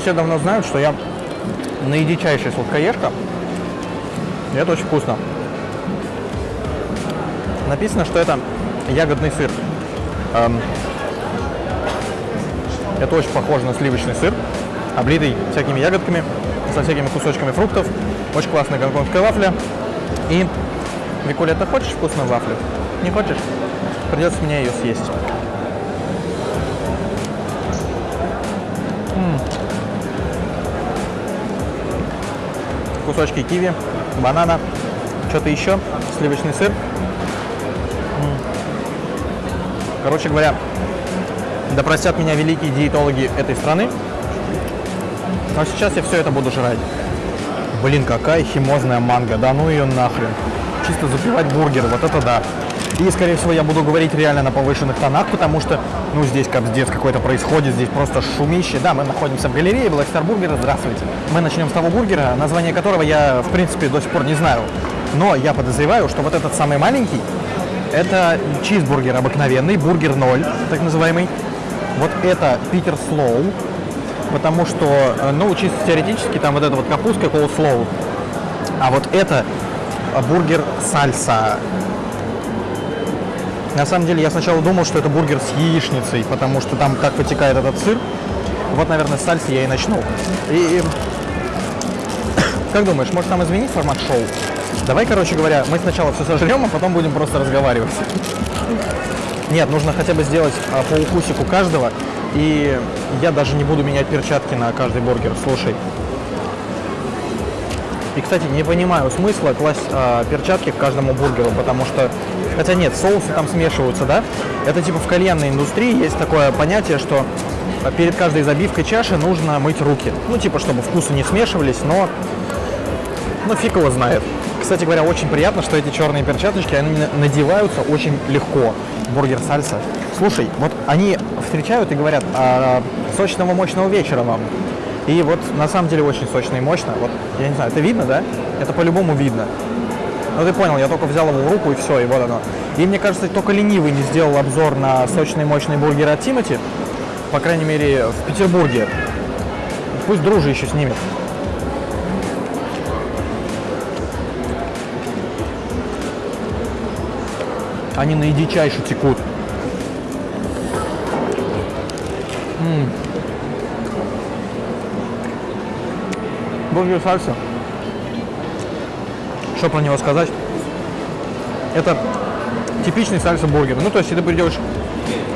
Все давно знают, что я наидичайший сладкоежка. И это очень вкусно. Написано, что это ягодный сыр. Эм, это очень похоже на сливочный сыр, облитый всякими ягодками, со всякими кусочками фруктов. Очень классная гонконгская вафля. И, Викуля, ты хочешь вкусную вафлю? Не хочешь? Придется мне ее съесть. Кусочки киви, банана, что-то еще, сливочный сыр. Короче говоря, да простят меня великие диетологи этой страны. Но сейчас я все это буду жрать. Блин, какая химозная манго. Да ну ее нахрен. Чисто запивать бургер, вот это да. И, скорее всего, я буду говорить реально на повышенных тонах, потому что, ну, здесь капздец какой-то происходит, здесь просто шумище. Да, мы находимся в галерее Black Star Burger. Здравствуйте. Мы начнем с того бургера, название которого я, в принципе, до сих пор не знаю. Но я подозреваю, что вот этот самый маленький, это чизбургер обыкновенный, бургер 0, так называемый. Вот это Питер Слоу, потому что, э, ну, чисто теоретически, там вот эта вот капустка Слоу. А вот это э, бургер сальса. На самом деле, я сначала думал, что это бургер с яичницей, потому что там так вытекает этот сыр. Вот, наверное, с сальсы я и начну. И, как думаешь, может нам изменить формат шоу? Давай, короче говоря, мы сначала все сожрем, а потом будем просто разговаривать. Нет, нужно хотя бы сделать а, по укусику каждого. И я даже не буду менять перчатки на каждый бургер. Слушай. И, кстати, не понимаю смысла класть а, перчатки к каждому бургеру, потому что... Хотя нет, соусы там смешиваются, да? Это типа в кальянной индустрии есть такое понятие, что перед каждой забивкой чаши нужно мыть руки. Ну, типа, чтобы вкусы не смешивались, но... Ну, фиг его знает. Кстати говоря, очень приятно, что эти черные перчаточки, они надеваются очень легко. Бургер сальса. Слушай, вот они встречают и говорят, а, сочного мощного вечера вам. И вот на самом деле очень сочно и мощно. Вот, я не знаю, это видно, да? Это по-любому видно. Ну ты понял, я только взял его в руку и все, и вот оно. И мне кажется, только ленивый не сделал обзор на сочный мощный бургер от Тимати. По крайней мере, в Петербурге. Пусть дружи еще снимет. Они наидичайше текут. М -м. Бургер сальса. Что про него сказать? Это типичный сальса бургер. Ну, то есть, ты придешь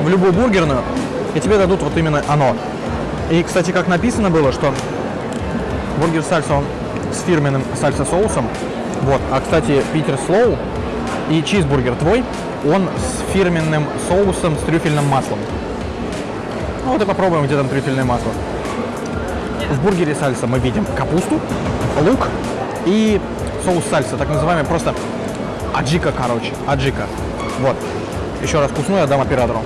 в любую бургерную, и тебе дадут вот именно оно. И, кстати, как написано было, что бургер сальса, он с фирменным сальса соусом. Вот. А, кстати, Питер Слоу и чизбургер твой он с фирменным соусом с трюфельным маслом. Ну вот и попробуем, где там трюфельное масло. В бургере сальса мы видим капусту, лук и соус сальса, так называемый просто аджика, короче, аджика. Вот. Еще раз вкусную я дам оператору.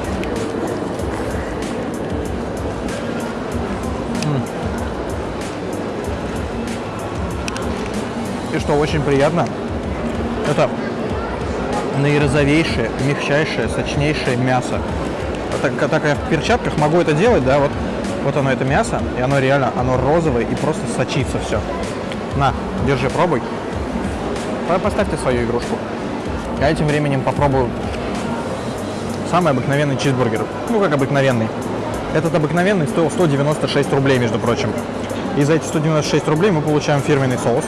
И что очень приятно, это наирозовейшее, мягчайшее, сочнейшее мясо. Так, так я в перчатках могу это делать, да, вот, вот оно это мясо, и оно реально, оно розовое и просто сочится все. На, держи, пробуй. Поставьте свою игрушку. Я этим временем попробую самый обыкновенный чизбургер. Ну, как обыкновенный. Этот обыкновенный стоил 196 рублей, между прочим. И за эти 196 рублей мы получаем фирменный соус.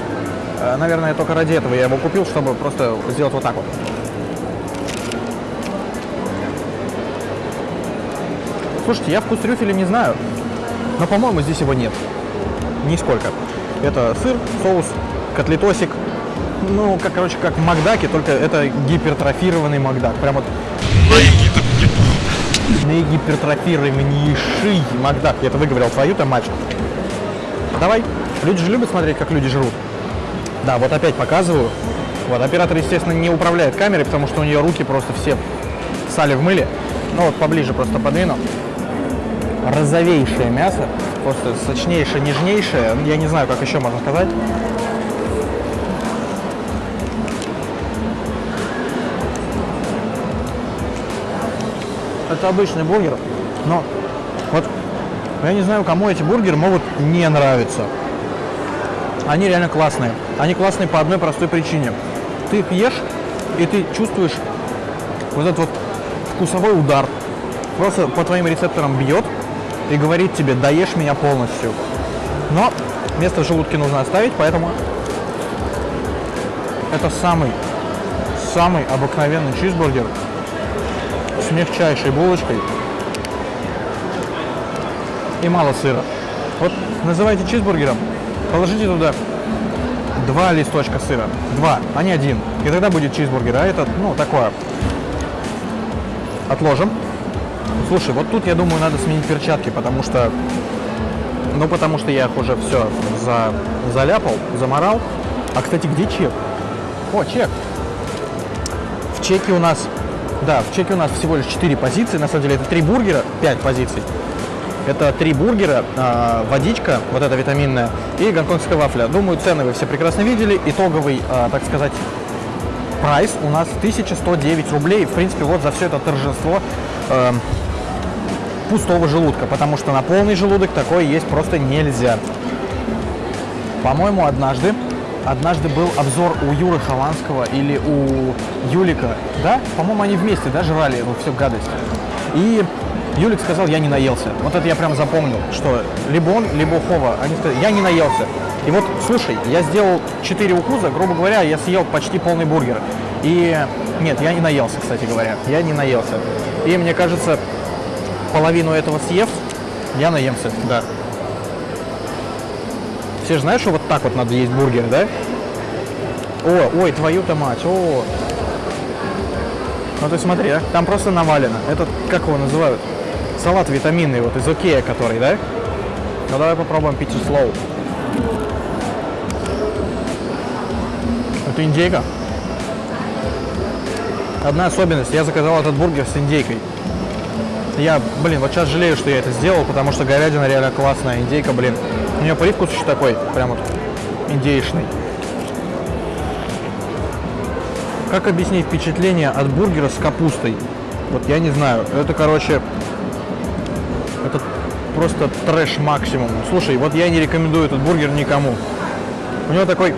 Э, наверное, только ради этого я его купил, чтобы просто сделать вот так вот. Слушайте, я вкус трюфеля не знаю, но, по-моему, здесь его нет. Нисколько. Это сыр, соус, котлетосик. Ну, как, короче, как в Макдаке, только это гипертрофированный Макдак. Прям вот... Наигипертрофированнейший Макдак. Я это выговорил твою-то мать. Давай. Люди же любят смотреть, как люди жрут. Да, вот опять показываю. Вот, оператор, естественно, не управляет камерой, потому что у нее руки просто все сали в мыле. Ну вот поближе просто подвину розовейшее мясо, просто сочнейшее, нежнейшее, я не знаю, как еще можно сказать. Это обычный бургер, но вот я не знаю, кому эти бургеры могут не нравиться. Они реально классные. Они классные по одной простой причине. Ты их ешь, и ты чувствуешь вот этот вот вкусовой удар. Просто по твоим рецепторам бьет и говорит тебе, доешь меня полностью. Но место в желудке нужно оставить, поэтому это самый, самый обыкновенный чизбургер с мягчайшей булочкой и мало сыра. Вот называйте чизбургером, положите туда два листочка сыра. Два, а не один. И тогда будет чизбургер. А этот, ну, такое. Отложим. Слушай, вот тут, я думаю, надо сменить перчатки, потому что... Ну, потому что я их уже все за, заляпал, заморал. А, кстати, где чек? О, чек. В чеке у нас... Да, в чеке у нас всего лишь 4 позиции. На самом деле это 3 бургера, 5 позиций. Это три бургера, э, водичка, вот эта витаминная, и гонконгская вафля. Думаю, цены вы все прекрасно видели. Итоговый, э, так сказать, прайс у нас 1109 рублей. В принципе, вот за все это торжество э, пустого желудка, потому что на полный желудок такое есть просто нельзя. По-моему, однажды, однажды был обзор у Юры Хованского или у Юлика, да? По-моему, они вместе, да, жрали эту всю гадость. И Юлик сказал, я не наелся. Вот это я прям запомнил, что либо он, либо Хова, они сказали, я не наелся. И вот, слушай, я сделал 4 укуза, грубо говоря, я съел почти полный бургер. И нет, я не наелся, кстати говоря, я не наелся. И мне кажется, половину этого съев, я наемся, да. Все же знают, что вот так вот надо есть бургер, да? О, ой, твою-то мать, о. Ну ты смотри, а, там просто навалено. Этот, как его называют? салат витаминный, вот из Окея который, да? Ну давай попробуем пиццу слоу. Это индейка. Одна особенность, я заказал этот бургер с индейкой. Я, блин, вот сейчас жалею, что я это сделал, потому что говядина реально классная, индейка, блин. У нее привкус еще такой, прям вот индейшный. Как объяснить впечатление от бургера с капустой? Вот я не знаю. Это, короче, это просто трэш максимум. Слушай, вот я не рекомендую этот бургер никому. У него такой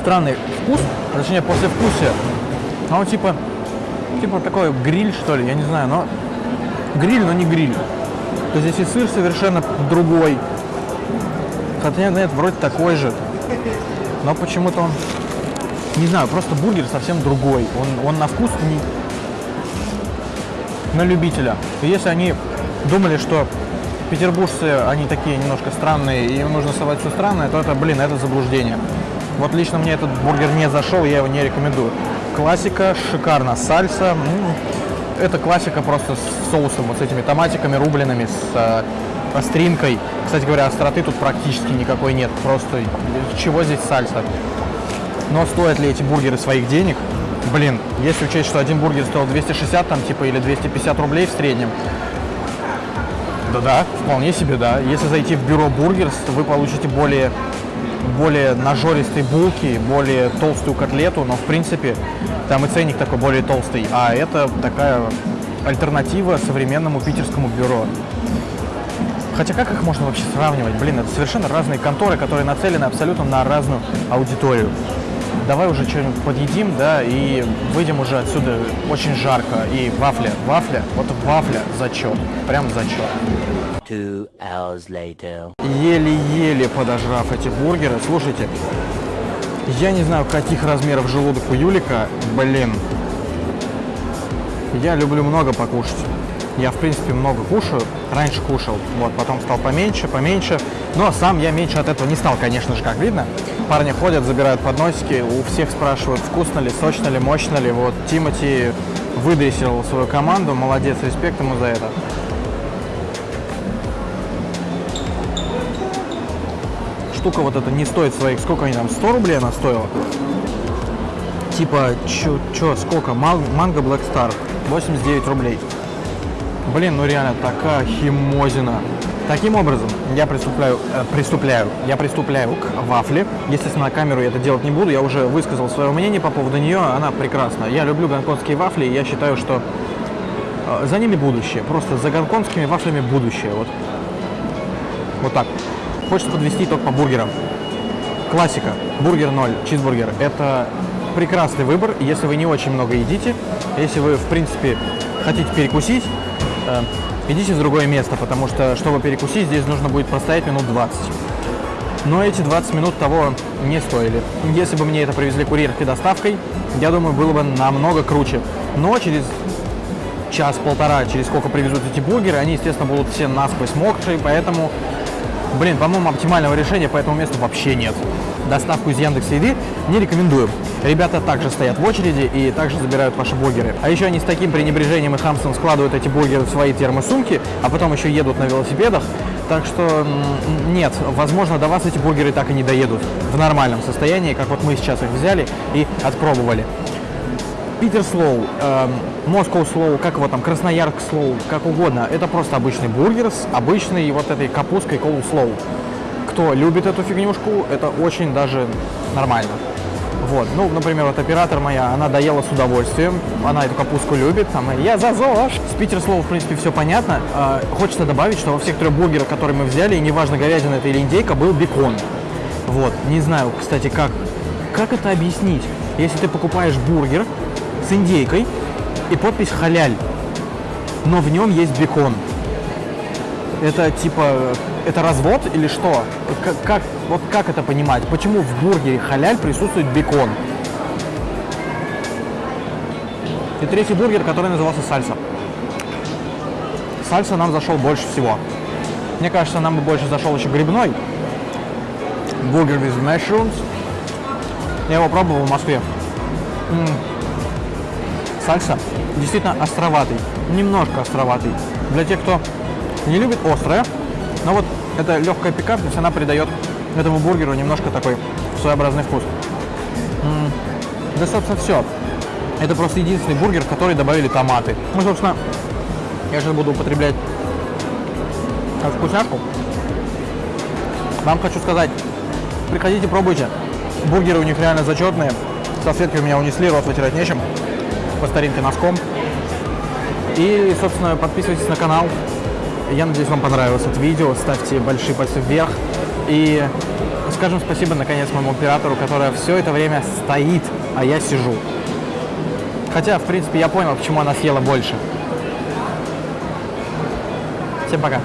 странный вкус, точнее послевкусие. А он типа, типа такой гриль, что ли, я не знаю, но гриль, но не гриль. То есть здесь и сыр совершенно другой. Хотя нет, вроде такой же. Но почему-то он, не знаю, просто бургер совсем другой. Он, он на вкус не на любителя. Если они думали, что петербуржцы, они такие немножко странные, и им нужно совать все странное, то это, блин, это заблуждение. Вот лично мне этот бургер не зашел, я его не рекомендую. Классика, шикарно. Сальса, это классика просто с соусом, вот с этими томатиками рубленными, с э, остринкой. Кстати говоря, остроты тут практически никакой нет, просто чего здесь сальса. Но стоят ли эти бургеры своих денег? Блин, если учесть, что один бургер стоил 260 там типа или 250 рублей в среднем, да-да, вполне себе, да. Если зайти в Bureau Burgers, вы получите более, более нажористые булки, более толстую котлету, но в принципе там и ценник такой более толстый. А это такая альтернатива современному питерскому бюро. Хотя как их можно вообще сравнивать? Блин, это совершенно разные конторы, которые нацелены абсолютно на разную аудиторию давай уже что-нибудь подъедим, да, и выйдем уже отсюда очень жарко. И вафля, вафля, вот вафля зачет, прям зачет. Еле-еле подожрав эти бургеры. Слушайте, я не знаю, каких размеров желудок у Юлика, блин. Я люблю много покушать. Я, в принципе, много кушаю. Раньше кушал, вот, потом стал поменьше, поменьше. Но сам я меньше от этого не стал, конечно же, как видно. Парни ходят, забирают подносики, у всех спрашивают, вкусно ли, сочно ли, мощно ли. Вот Тимати выдрессировал свою команду, молодец, респект ему за это. Штука вот эта не стоит своих, сколько они там, 100 рублей она стоила? Типа, чё, чё сколько? Манго Black Star, 89 рублей. Блин, ну реально такая химозина. Таким образом, я приступляю, э, приступляю, я приступляю к вафле. Естественно, на камеру я это делать не буду. Я уже высказал свое мнение по поводу нее. Она прекрасна. Я люблю гонконгские вафли. И я считаю, что э, за ними будущее. Просто за гонконгскими вафлями будущее. Вот, вот так. Хочется подвести итог по бургерам. Классика. Бургер 0, чизбургер. Это прекрасный выбор, если вы не очень много едите. Если вы, в принципе, хотите перекусить, э, идите в другое место, потому что, чтобы перекусить, здесь нужно будет простоять минут 20. Но эти 20 минут того не стоили. Если бы мне это привезли курьерской доставкой, я думаю, было бы намного круче. Но через час-полтора, через сколько привезут эти бургеры, они, естественно, будут все насквозь мокрые, поэтому, блин, по-моему, оптимального решения по этому месту вообще нет. Доставку из Яндекс Еды не рекомендую. Ребята также стоят в очереди и также забирают ваши бургеры. А еще они с таким пренебрежением и хамством складывают эти бургеры в свои термосумки, а потом еще едут на велосипедах. Так что нет, возможно, до вас эти бургеры так и не доедут в нормальном состоянии, как вот мы сейчас их взяли и отпробовали. Питер Слоу, Москва Слоу, как его там, Красноярск Слоу, как угодно. Это просто обычный бургер с обычной вот этой капусткой коул слоу. Кто любит эту фигнюшку, это очень даже нормально. Вот, ну, например, вот оператор моя, она доела с удовольствием, она эту капустку любит, там, я за ЗОЖ. С Питер слова, в принципе, все понятно. Э, хочется добавить, что во всех трех бургерах, которые мы взяли, неважно, говядина это или индейка, был бекон. Вот, не знаю, кстати, как, как это объяснить. Если ты покупаешь бургер с индейкой и подпись халяль, но в нем есть бекон. Это типа, это развод или что? Как, как, вот как это понимать? Почему в бургере халяль присутствует бекон? И третий бургер, который назывался сальса. Сальса нам зашел больше всего. Мне кажется, нам бы больше зашел еще грибной. Бургер with mushrooms. Я его пробовал в Москве. М -м. Сальса действительно островатый. Немножко островатый. Для тех, кто не любит острое, но вот эта легкая пикантность, она придает этому бургеру немножко такой своеобразный вкус. Да, собственно, все. Это просто единственный бургер, в который добавили томаты. Ну, собственно, я сейчас буду употреблять вкусняшку. Вам хочу сказать, приходите, пробуйте. Бургеры у них реально зачетные. Салфетки у меня унесли, рот вытирать нечем. По старинке носком. И, собственно, подписывайтесь на канал. Я надеюсь, вам понравилось это видео. Ставьте большие пальцы вверх. И скажем спасибо, наконец, моему оператору, которая все это время стоит, а я сижу. Хотя, в принципе, я понял, почему она съела больше. Всем пока.